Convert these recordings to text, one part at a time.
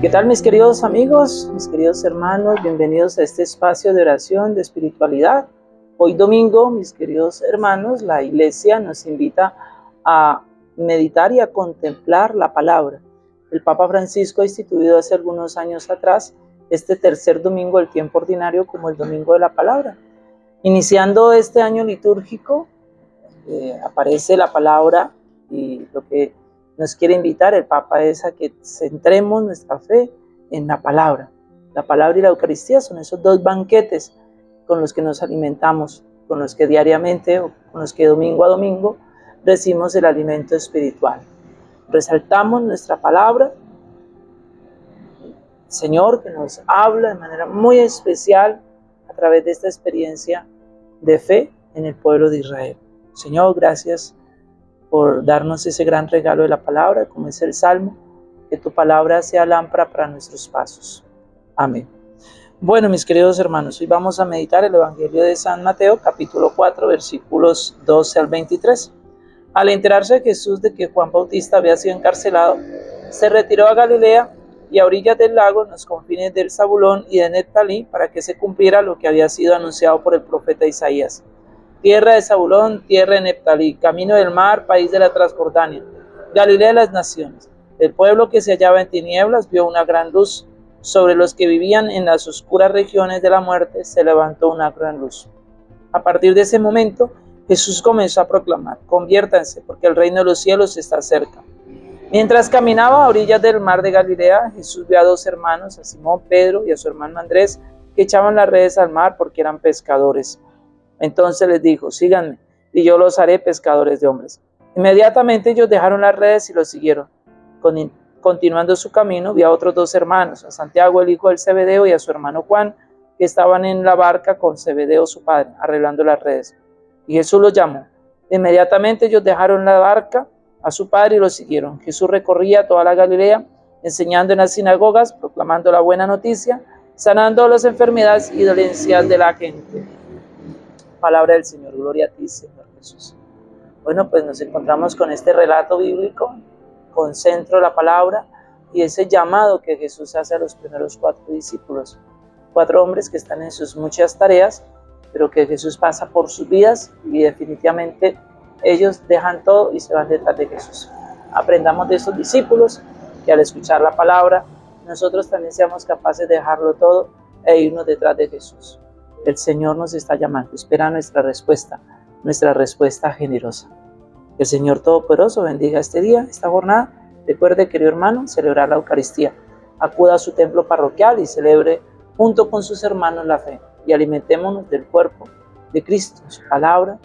¿Qué tal mis queridos amigos, mis queridos hermanos? Bienvenidos a este espacio de oración, de espiritualidad. Hoy domingo, mis queridos hermanos, la iglesia nos invita a meditar y a contemplar la palabra. El Papa Francisco ha instituido hace algunos años atrás este tercer domingo del tiempo ordinario como el domingo de la palabra. Iniciando este año litúrgico, eh, aparece la palabra y lo que nos quiere invitar el Papa es a que centremos nuestra fe en la palabra. La palabra y la Eucaristía son esos dos banquetes con los que nos alimentamos, con los que diariamente o con los que domingo a domingo recibimos el alimento espiritual. Resaltamos nuestra palabra, Señor que nos habla de manera muy especial a través de esta experiencia de fe en el pueblo de Israel. Señor, gracias por darnos ese gran regalo de la palabra, como es el Salmo, que tu palabra sea lámpara para nuestros pasos. Amén. Bueno, mis queridos hermanos, hoy vamos a meditar el Evangelio de San Mateo, capítulo 4, versículos 12 al 23. Al enterarse Jesús de que Juan Bautista había sido encarcelado, se retiró a Galilea y a orillas del lago, en los confines del Zabulón y de Neptalí, para que se cumpliera lo que había sido anunciado por el profeta Isaías. Tierra de Zabulón, tierra de Neptalí, camino del mar, país de la Transjordania, Galilea de las naciones. El pueblo que se hallaba en tinieblas vio una gran luz. Sobre los que vivían en las oscuras regiones de la muerte se levantó una gran luz. A partir de ese momento, Jesús comenzó a proclamar, conviértanse, porque el reino de los cielos está cerca. Mientras caminaba a orillas del mar de Galilea, Jesús vio a dos hermanos, a Simón Pedro y a su hermano Andrés, que echaban las redes al mar porque eran pescadores. Entonces les dijo, síganme, y yo los haré pescadores de hombres. Inmediatamente ellos dejaron las redes y los siguieron. continuando su camino, vio a otros dos hermanos, a Santiago el hijo del Cebedeo y a su hermano Juan, que estaban en la barca con Cebedeo su padre, arreglando las redes. Y Jesús los llamó. Inmediatamente ellos dejaron la barca a su padre y lo siguieron. Jesús recorría toda la Galilea, enseñando en las sinagogas, proclamando la buena noticia, sanando las enfermedades y dolencias de la gente. Palabra del Señor, gloria a ti, Señor Jesús. Bueno, pues nos encontramos con este relato bíblico, con centro la palabra y ese llamado que Jesús hace a los primeros cuatro discípulos, cuatro hombres que están en sus muchas tareas, pero que Jesús pasa por sus vidas y definitivamente ellos dejan todo y se van detrás de Jesús. Aprendamos de esos discípulos que al escuchar la palabra, nosotros también seamos capaces de dejarlo todo e irnos detrás de Jesús. El Señor nos está llamando, espera nuestra respuesta, nuestra respuesta generosa. El Señor Todopoderoso bendiga este día, esta jornada. Recuerde, querido hermano, celebrar la Eucaristía. Acuda a su templo parroquial y celebre junto con sus hermanos la fe y alimentémonos del cuerpo de Cristo, su palabra,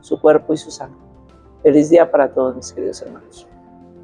su cuerpo y su sangre. Feliz día para todos mis queridos hermanos.